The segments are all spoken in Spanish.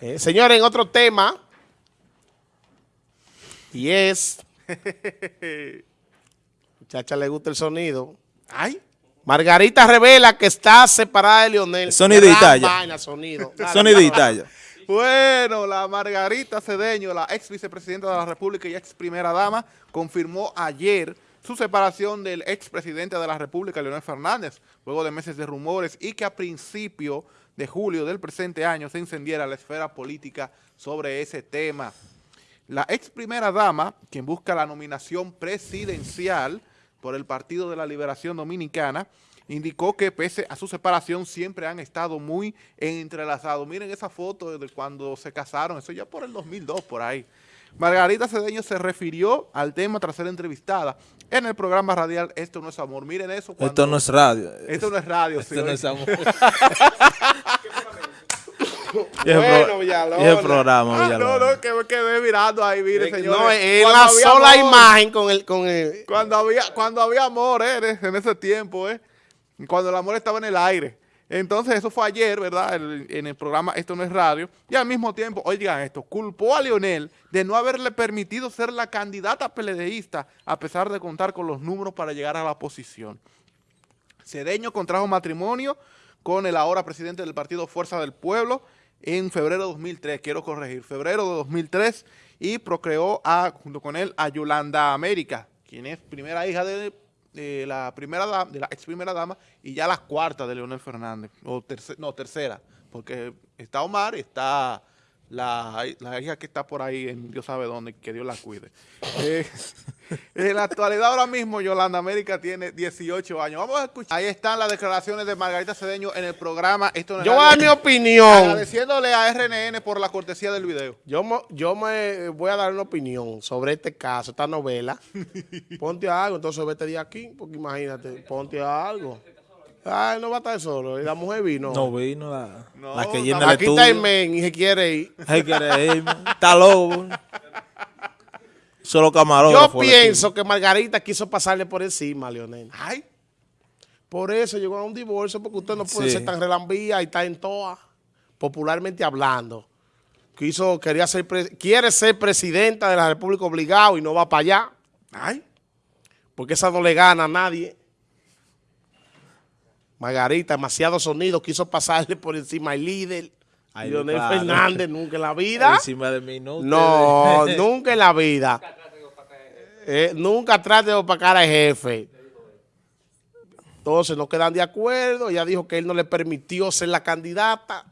Eh, señores, en otro tema, y es, muchacha le gusta el sonido. Ay, Margarita revela que está separada de Leonel. Vaina, sonido. Dale, Sonidita dale. ya. Bueno, la Margarita Cedeño, la ex vicepresidenta de la República y ex primera dama, confirmó ayer su separación del ex presidente de la República, Leonel Fernández, luego de meses de rumores y que a principio de julio del presente año se encendiera la esfera política sobre ese tema. La ex primera dama, quien busca la nominación presidencial por el Partido de la Liberación Dominicana, indicó que pese a su separación siempre han estado muy entrelazados. Miren esa foto de cuando se casaron, eso ya por el 2002, por ahí. Margarita Cedeño se refirió al tema tras ser entrevistada en el programa radial Esto no es amor. Miren eso. Esto no es radio. Esto no es radio, sí, Esto no es amor. Bueno. Y el programa, Ah, no, no, que me quedé mirando ahí, mire, señores. No, es la sola amor. imagen con el, con el, Cuando había, cuando había amor, eh, en- en ese tiempo, eh, cuando el amor estaba en el aire. Entonces, eso fue ayer, ¿verdad? En el programa Esto no es radio. Y al mismo tiempo, oigan esto, culpó a Leonel de no haberle permitido ser la candidata peledeísta a pesar de contar con los números para llegar a la posición. Cedeño contrajo matrimonio con el ahora presidente del partido Fuerza del Pueblo en febrero de 2003, quiero corregir, febrero de 2003, y procreó junto con él a Yolanda América, quien es primera hija de, de la primera dama, de la ex primera dama y ya la cuarta de Leonel Fernández, o terce- no, tercera, porque está Omar, está la, la hija que está por ahí en Dios sabe dónde, que Dios la cuide. Eh, en la actualidad ahora mismo Yolanda América tiene 18 años. Vamos a escuchar. Ahí están las declaraciones de Margarita Cedeño en el programa. Esto no Yo voy a dar mi opinión. Agradeciéndole a RNN por la cortesía del video. Yo, mo- yo me voy a dar una opinión sobre este caso, esta novela. Ponte algo, entonces vete de aquí, porque imagínate, ponte algo. Ay, no va a estar solo, y la mujer vino. No vino la, No, la que llena el Aquí está el men y se quiere ir. Ay, quiere irme. Está loco. Solo camarógrafo. Yo pienso que Margarita quiso pasarle por encima a Leonel. Ay, Por eso llegó a un divorcio, porque usted no puede Sí. ser tan relambía y está en toa, popularmente hablando. Quiso, quería ser, pre- quiere ser presidenta de la República obligado y no va para allá, ay. porque esa no le gana a nadie. Margarita, demasiado sonido, quiso pasarle por encima al líder. Ay, Leonel claro. Fernández, nunca en la vida. Encima de mí, no. No, nunca en la vida. Eh, nunca trate de opacar al jefe. Entonces no quedan de acuerdo. Ella dijo que él no le permitió ser la candidata.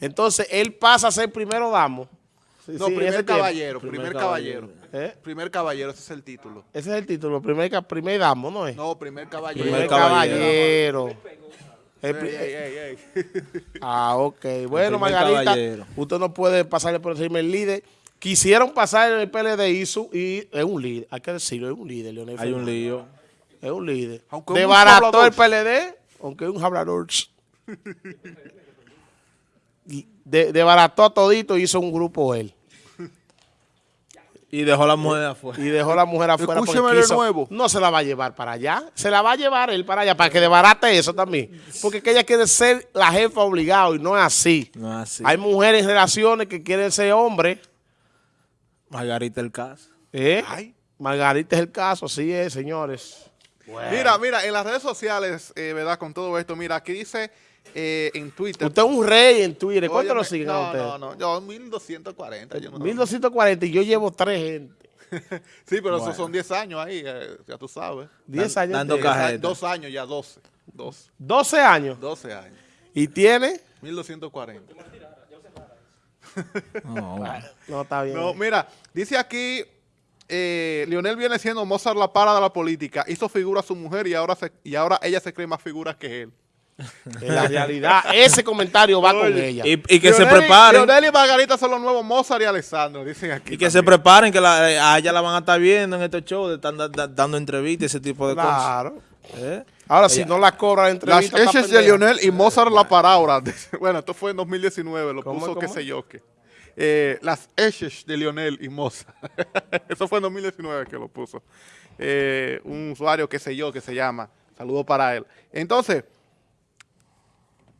Entonces él pasa a ser primero damo. Sí, No, sí, primer caballero, primer caballero. ¿Eh? Primer caballero, ese es el título. Ese es el título, primer, primer damo, ¿no es? No, primer caballero. primer caballero. El Ey, pri- ey, ey, ey. Ah, ok. Bueno, Margarita, caballero. usted no puede pasarle por encima del líder. Quisieron pasar el PLD y, su, y es un líder, hay que decirlo, es un líder, Leonel Hay un lío. Es un líder. Aunque hablador. el PLD, aunque es un hablador. De- Desbarató a todito y hizo un grupo él. Y dejó la mujer afuera. Y dejó a la mujer afuera porque Escúcheme de quiso- nuevo. No se la va a llevar para allá. Se la va a llevar él para allá para que desbarate eso también. Porque que ella quiere ser la jefa obligado y no es así. No es así. Hay mujeres en relaciones que quieren ser hombres. Margarita el caso. ¿eh? Ay. Margarita es el caso, así es, señores. Mira, mira, en las redes sociales, eh, ¿verdad? Con todo esto, mira, aquí dice eh, en Twitter. Usted es un rey en Twitter. ¿Cuánto lo siguen a no, usted? No, no, yo 1240. Yo no, 1240 y yo llevo tres gente. Sí, pero Bueno. esos son 10 años ahí, eh, ya tú sabes. 10 Dan- años. dando. Dos, años ya, 12. 12, 12 años. 12 años. Y tiene. 1240. No, No, está bien. No, mira, dice aquí, eh, Lionel viene siendo Mozart la para de la política, hizo figura a su mujer y ahora, se, y ahora ella se cree más figura que él. En la realidad, ese comentario va con ella. Y, y que se y- preparen. Lionel y Margarita son los nuevos Mozart y Alessandro, dicen aquí. Y que se preparen, que la- a ella la van a estar viendo en estos shows, de están da- da- dando entrevistas, ese tipo de cosas. Claro. ¿Eh? Ahora, si no la cobra la Las hechas de. Lionel y Mozart la para ahora. Bueno, esto fue en 2019, lo ¿Cómo, puso qué sé yo qué. Eh, las hechas de Lionel y Mozart. Eso fue en 2019 que lo puso. Eh, un usuario qué sé yo que se llama. Saludo para él. Entonces,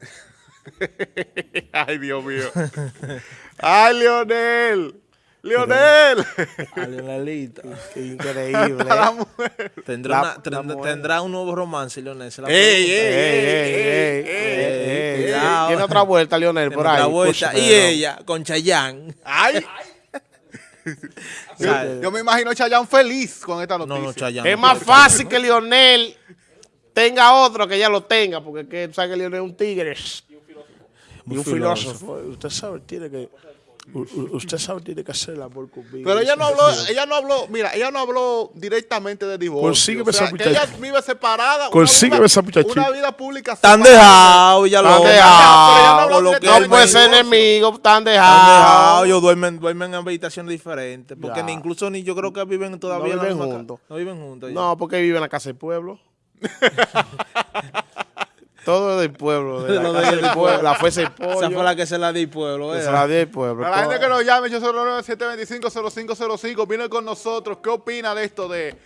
Ay, Dios mío. Ay, Leonel. Leonel. A Leonelita. Qué increíble. La mujer. Tendrá, La- una- la tendrá, mujer. tendrá un nuevo romance, Leonel. se la Ey, ey, Ey, ey, ey, ey, ey, ey, ey. cuidado. Tiene otra vuelta, Lionel, por Tiene ahí. otra vuelta. Y no. ella, con Chayanne. Ay. Yo me imagino a Chayanne feliz con esta No, noticia. no, Chayanne. Es no más fácil que Lionel tenga otro que ella lo tenga, porque que tú sabes que Lionel es un tigre. Y un filósofo. Usted sabe, tiene que. u- Usted sabe, tiene que hacer el amor conmigo. Pero ella no habló, ella no habló, mira, ella no habló directamente de divorcio. Consígueme o sea, esa que ella vive separada. una Consígueme vida- esa muchachita. Una vida pública Están separada. dejados, ya lo Están Pero dejados. ella no habló Por lo que directamente No puede de ser enemigo, están dejados. ellos duermen, duermen en habitaciones diferentes. Porque Ya. ni incluso ni yo creo que viven todavía No en la viven juntos. No viven juntos. ya. No, porque vive en la casa del pueblo. Todo es del pueblo. De la, casa del pueblo, la fuerza del pollo. Esa fue la que se la di pueblo. ¿verdad? la del pueblo. A la gente que nos llame, yo soy 725-0505, viene con nosotros. ¿Qué opina de esto, de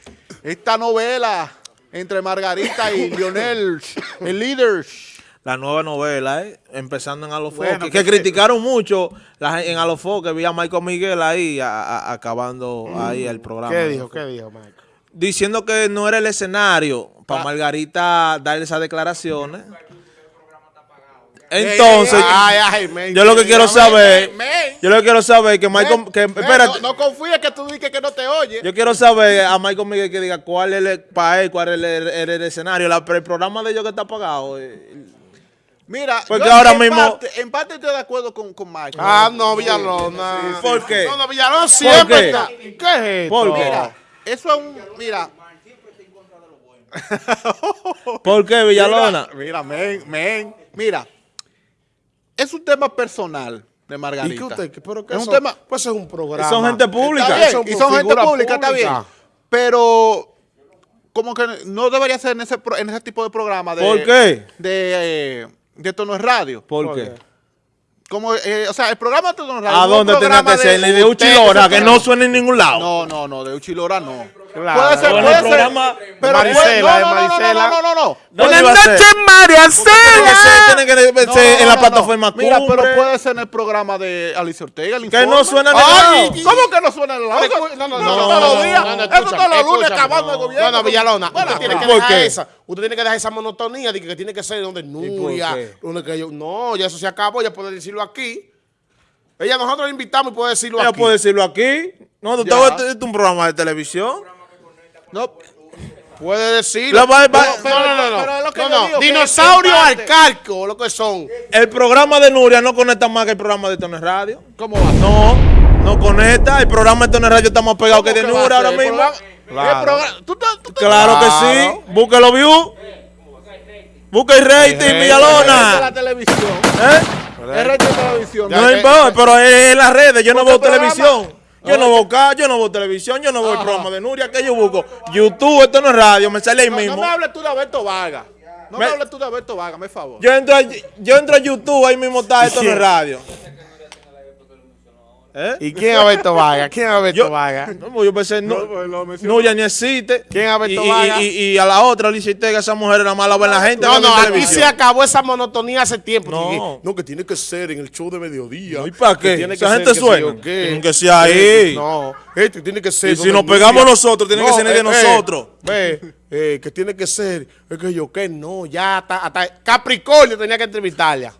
esta novela entre Margarita y Lionel, el líder? La nueva novela, ¿eh? empezando en Alofoque, Bueno, que, que- criticaron mucho la, en Alofoque, vi a Michael Miguel ahí a- a- acabando ahí el programa. ¿Qué dijo? ¿Qué dijo, Michael? Diciendo que no era el escenario para Ah. Margarita dar esas declaraciones. Entonces, Ay, ay, men, yo lo que quiero saber, yo lo que quiero saber es que Michael, que, espérate, no, no confíes que tú dices que no te oye. yo quiero saber a Michael Miguel que diga cuál es el, para él, cuál es el, el- el escenario, La- el programa de ellos que está pagado. eh, Mira, Porque yo ahora en mismo- Parte, en parte estoy de acuerdo con, con Michael. Ah, no, Villalona. ¿Por qué? No, no, Villalona siempre qué? está. ¿Qué es esto? ¿Por qué? Mira, eso es un. Mira. ¿Por qué, Villalona? Mira, mira, men, men. Mira. Es un tema personal de Margarita. ¿Y qué usted? qué- Pero que es un tema. Pues es un programa. Son gente pública. Está bien, Son y son gente figura pública, está bien. pública. Pero como que no debería ser en ese, en ese tipo de programa. De, ¿Por qué? De, eh, de Esto no es radio. ¿Por ¿Por qué? qué? Como, eh, o sea, el programa de es radio. ¿A dónde tenía que ser? De usted, Uchilora, que no suena en ningún lado. No, no, no, de Uchilora no. Claro. Puede ser, puede el ser. programa- pero Maricela, puede- no, no, no, no, Maricela. no, no, no, no. ¿Dónde Buenas noches, María Tiene que ser, tiene que No, ser en no, la no, plataforma no. Mira, pero puede ser en el programa de Alicia Ortega. el Que no suena en el ¿Cómo que no suena en el lado? No, no, no, eso no, todos los días. no, no, Eso escúchame, todos los lunes acabando el gobierno. No, no, Villalona, usted tiene que ¿por dejar esa. Usted tiene que dejar esa monotonía de que, tiene que ser donde Nuria. No, ya eso se acabó, ya puede decirlo aquí. Ella nosotros la invitamos y puede decirlo Ella aquí. puede decirlo aquí. No, tú estás es un programa de televisión. No, Puede va- no, no, no, no. pero es lo que son. El programa de Nuria no conecta más que el programa de Tono Radio. ¿cómo va? No, no conecta. El programa de Tono Radio está más pegado que de ¿Cómo que va a Nuria ahora mismo. Claro. ¿Tú estás- tú Claro que sí. Búsquelo view. Busca el rating, rating. Es de Villalona. la televisión. ¿Eh? Es de la televisión. No importa, pero es en las redes. Yo no veo televisión. Yo no veo ca- yo no veo televisión, yo no veo programa de Nuria, que yo busco. YouTube, esto no es radio, me sale ahí No, mismo. no me hables tú de Alberto Vargas. No me, Me- hables tú de Alberto Vargas, me favor. Yo entro, a, yo entro a YouTube, ahí mismo está, esto no es radio. ¿Eh? ¿Y quién es Alberto Vargas? ¿Quién es Alberto Yo- Vargas? No, yo pensé, no, No, pues mencionó. Nuria ni existe. ¿Quién es Alberto y, y- Vargas? y- y a la otra, Alicia Ortega, esa mujer era mala ver la gente. No, no, aquí se acabó esa monotonía hace tiempo. No. No, que tiene que ser en el show de mediodía. ¿Y para que qué? tiene Esa que gente ser, que suena. qué. Tienen que ser ahí. Eh, No, este tiene que ser. Y si nos pegamos nosotros, tiene que ser de nosotros. Ve, eh, que tiene que ser. Es que yo, que no, ya hasta, hasta Capricornio tenía que entrevistarla.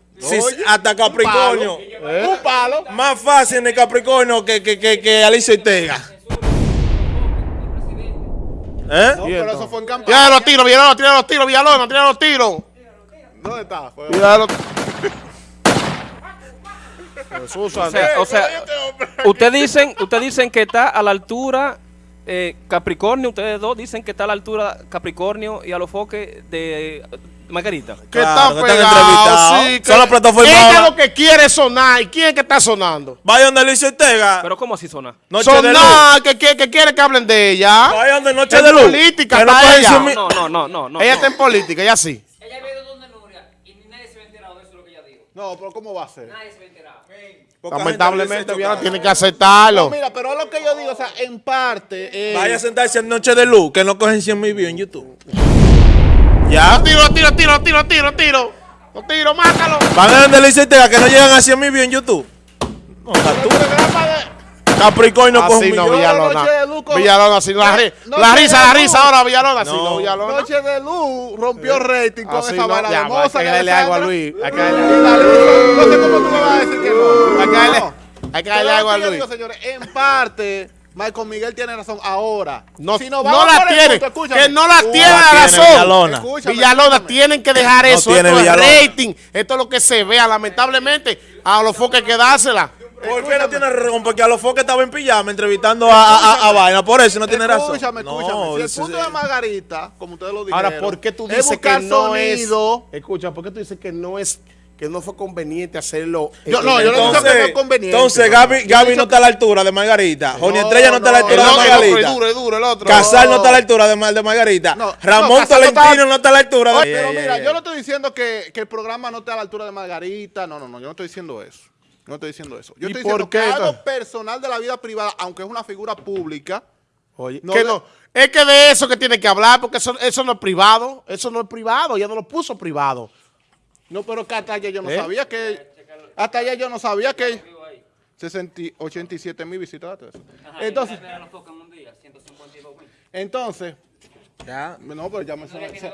Hasta Capricornio. Un palo. Más fácil en el Capricornio que, que, que, que Alicia Ortega. ¿Eh? No, Y pero eso fue en Tira campaña. los tiros, Villalona, tira los tiros, Villalona, tira los tiros. ¿Dónde está? Fue- Tira los- Jesús, O sea, o sea, ustedes dicen, ustedes dicen que está a la altura eh, Capricornio, ustedes dos dicen que está a la altura Capricornio y a los foques de Margarita. que Claro, están pegados. Sí, Son que- las plataformas Ella lo que quiere sonar. ¿Y quién es que está sonando? Vaya donde Alicia Ortega. Pero ¿cómo así suena? Noche de luz. sonar, que, que, que quiere que hablen de ella. Vaya donde Noche de luz. política, no está cogen ella. No, no, no, no, no. ella no. está en política, ella sí. Ella ha ido donde Nuria y ni nadie se va a enterar de eso, es lo que ella dijo. No, pero ¿cómo va a ser? Nadie se va a enterar. Poca Lamentablemente, dice tiene que aceptarlo. No, mira, pero es lo que yo digo, o sea, en parte. eh, Vaya a sentarse en Noche de Luz, que no cogen 100 mil views en YouTube. Ya. Tiro, tiro, tiro, tiro, tiro, tiro. Los tiros, mátalo. Van a vender licencia que no llegan a 100 mil views en YouTube. No, tú. Capricornio con un Así no. Villalona. Noche de Luco. Villalona, así. La, ri- la risa, la risa ahora, Villalona. Así No. no, Villalona. Noche de luz rompió rating con Así esa no, ya, de moza. hay que darle algo a. Luis. Hay que darle Y la Luis, No sé cómo tú me vas a decir que no. Hay que darle, No. hay que Pero darle algo a Luis. digo, señores, en parte, Michael Miguel tiene razón ahora. No, Si no la tiene. punto. Que no la Uh, tiene la razón. Villalona. Escúchame, Villalona, escúchame. tienen que dejar No eso. tiene esto es Villalona. rating. Esto es lo que se vea. Lamentablemente, a los foques hay que dársela. ¿Por qué no tiene razón? Porque a los foques estaba en pijama entrevistando a, a, a, a Vaina. Por eso no tiene razón. Escúchame, escúchame. No, si el punto de Margarita, como ustedes lo dijeron, Ahora, ¿por qué tú es dices que no sonido? es? Escucha, ¿por qué tú dices que no es que no fue conveniente hacerlo? Yo- en- no, yo no digo que no es conveniente. Entonces, Gaby, yo Gaby no está a la altura de Margarita. Joni No, Estrella no está a la altura de Margarita. es duro, es duro, el otro. Casal no está a la altura de, de Margarita. No, Ramón no, Casal no Tolentino está- no está a la altura de Oye, pero mira, yeah, yo no estoy diciendo que, que el programa no esté a la altura de Margarita. No, no, no, yo no estoy diciendo eso. No estoy diciendo eso. Yo ¿Y estoy diciendo qué, que algo personal de la vida privada, aunque es una figura pública, Oye, No que de- no, es que de eso que tiene que hablar, porque eso, eso no es privado, eso no es privado, ya no lo puso privado. no, pero que hasta ayer yo no ¿Eh? sabía que. Hasta ayer yo no sabía que. 60, 87 mil visitas. todo eso. Entonces, a los focos en un día, 152 mil. entonces. Ya. No, pero ya me, se, se-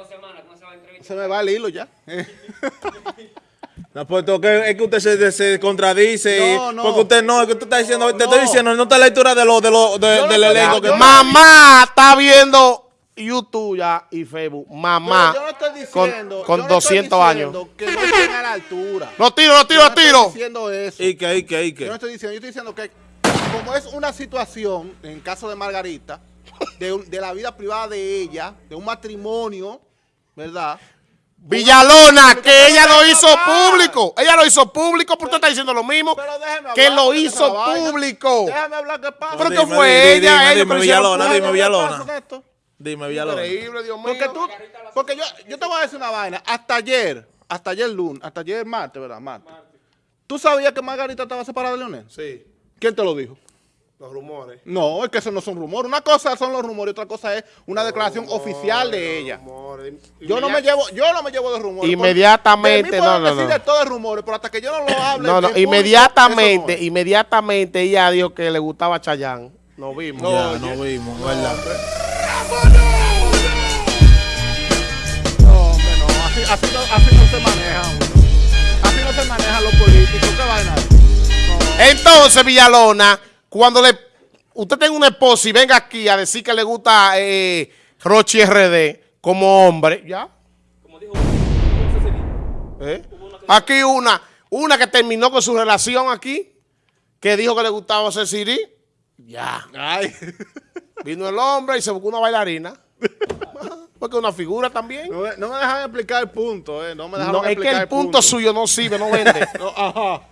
se me va el hilo ya. No, pues, es que usted se, se contradice. y- No, no. Porque usted no, es que usted está diciendo, te No. estoy diciendo, no está a la altura de lo, de lo, de- Yo no del elenco yo que no- Mamá está viendo YouTube ya y Facebook. Mamá. Pero yo no estoy con- diciendo. Con, yo no estoy 200 años. diciendo Que no estén a la altura. Los tiro, los tiro, Yo no tiro. estoy diciendo eso. ¿Y qué, y qué, y Yo qué? no estoy diciendo, yo estoy diciendo que como es una situación, en el caso de Margarita, de, de la vida privada de ella, de un matrimonio, ¿verdad? Villalona, que ella lo hizo público. Ella lo hizo público, porque usted está diciendo lo mismo. Que lo hizo público. Déjame hablar qué pasa. Pero que fue dime, ella, dime, Villalona, dime, ¿Qué Villalona. Dime, Villalona. Increíble, Dios mío. Porque tú, porque yo, yo te voy a decir una vaina. Hasta ayer, hasta ayer lunes, hasta ayer martes, ¿verdad? Martes. ¿Tú sabías que Margarita estaba separada de Leonel? Sí, ¿Quién te lo dijo? Los rumores. No, es que eso no son rumores. Una cosa son los rumores y otra cosa es una declaración oficial de ella. Rumores. Yo no me llevo, yo no me llevo de rumores. Inmediatamente, no, no, decir no. de todo de rumores, pero hasta que yo no lo hable. No, no, inmediatamente, no inmediatamente ella dijo que le gustaba Chayán. Nos vimos. Ya, no vimos, ¿verdad? No, hombre, no. Así, así no, así no se maneja. hombre. Así no se manejan los políticos. ¿Qué vaina? No. Entonces, Villalona, cuando le usted tenga una esposa y venga aquí a decir que le gusta eh, Rochi RD como hombre, ya. Como dijo. ¿eh? Aquí una, una que terminó con su relación aquí, que dijo que le gustaba hacer Siri, ya. Ay. Vino el hombre y se buscó una bailarina. Porque una figura también. No, me- no me dejan explicar el punto, eh. No me dejaron No, es que explicar el punto suyo no sirve, no vende. No, ajá.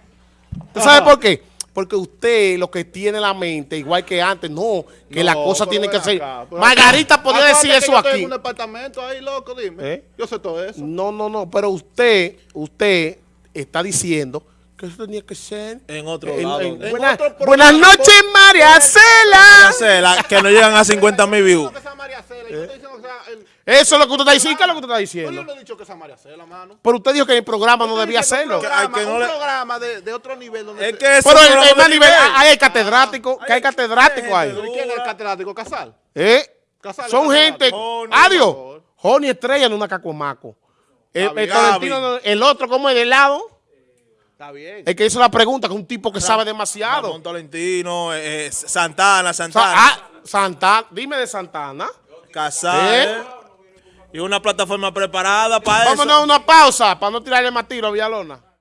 ¿Usted sabe por qué? Porque usted lo que tiene en la mente, igual que antes, no, que No, la cosa tiene que ser. Margarita podía Acuérdate decir eso yo estoy aquí. en un departamento ahí, loco, dime. ¿Eh? Yo sé todo eso. No, no, no, pero usted, usted está diciendo que eso tenía que ser En otro en- lado. en- En buena- otro programa, buenas noches, María Cela. sé, la- que no llegan a 50 mil views. No, que sea María Cela, yo estoy diciendo que sea el- Eso es lo que usted está diciendo. ¿Qué es lo que usted está Pues yo diciendo? no he dicho que sea María Cela, mano. Pero usted dijo que el programa no debía diciendo hacerlo. Un programa, Que- no un le- programa de, de otro nivel donde Es que Pero más de nivel, hay catedrático, que hay catedrático ahí. ¿Pero quién es el catedrático? ¿Casal? ¿Eh? Casal, Son Casal. gente. Adiós. Joni Estrella en una cacomaco. El, Gaby, el Tolentino no- el otro, como es del lado, Está bien. el que hizo la pregunta, que es un tipo que sabe demasiado. Ramón Tolentino, eh, eh, Santana, Sa- Santana, ah, Santana, dime de Santana. Casal. ¿Eh? Y una plataforma preparada para eso. Vámonos a una pausa para no tirarle más tiro a Villalona.